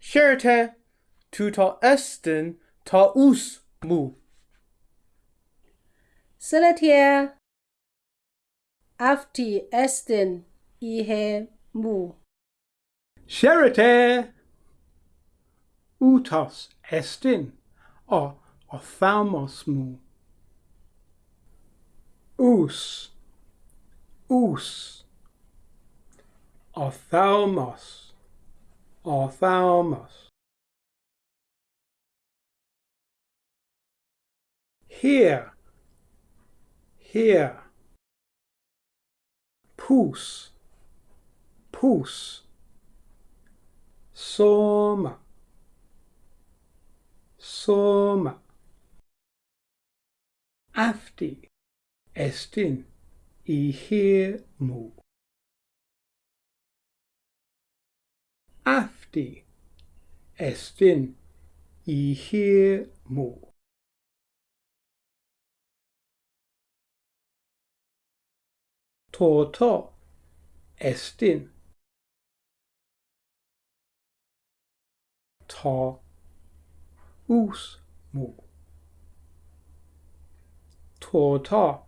Sherite tuta estin ta us mu. Seletia afti estin ihe mu. Sherite utos estin o ophthalmos mu. Us, us, ophthalmos. Here, here. Pus, pus. Soma, soma. Afti, estin, i ihir mu. Afti, estin, ihir mu. Toto, estin. Ta, us, mu. Tota,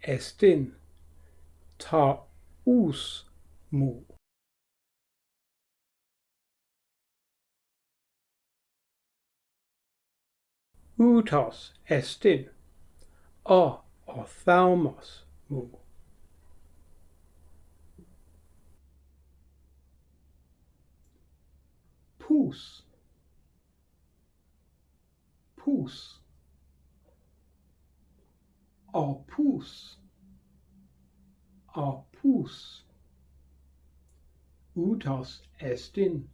estin, ta, us, ούτος εστίν, ο οφθαλμος μου. Πούς, πούς, ο πούς, ο πούς, ούτος εστίν,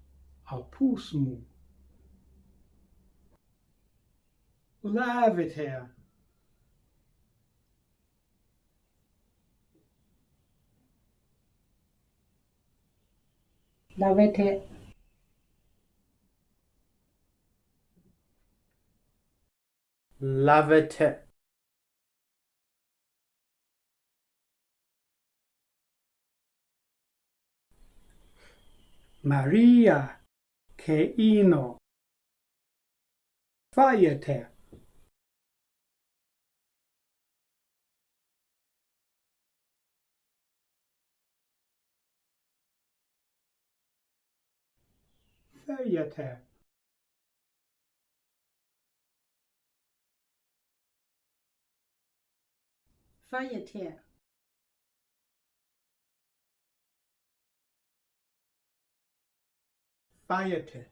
ο πούς μου. Opus. Utos estin opus mu. Laviter, Lavete Lavete. Maria, che ino. 八月天。八月天。八月天。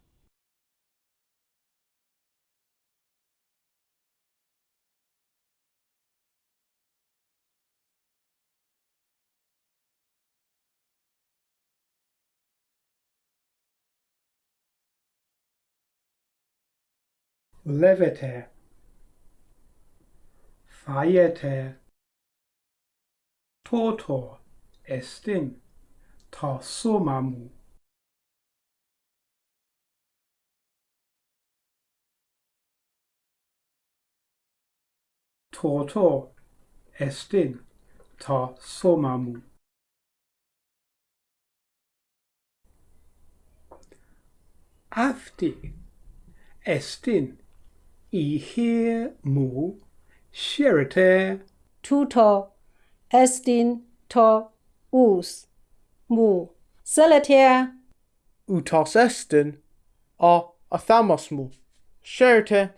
Levete. Faiete. Toto estin ta somamu. Toto estin ta somamu. Afti estin ihir mu. Shirite tuto estin to. Us. Mu. Seletia Utos estin. O athamos mu. Sherite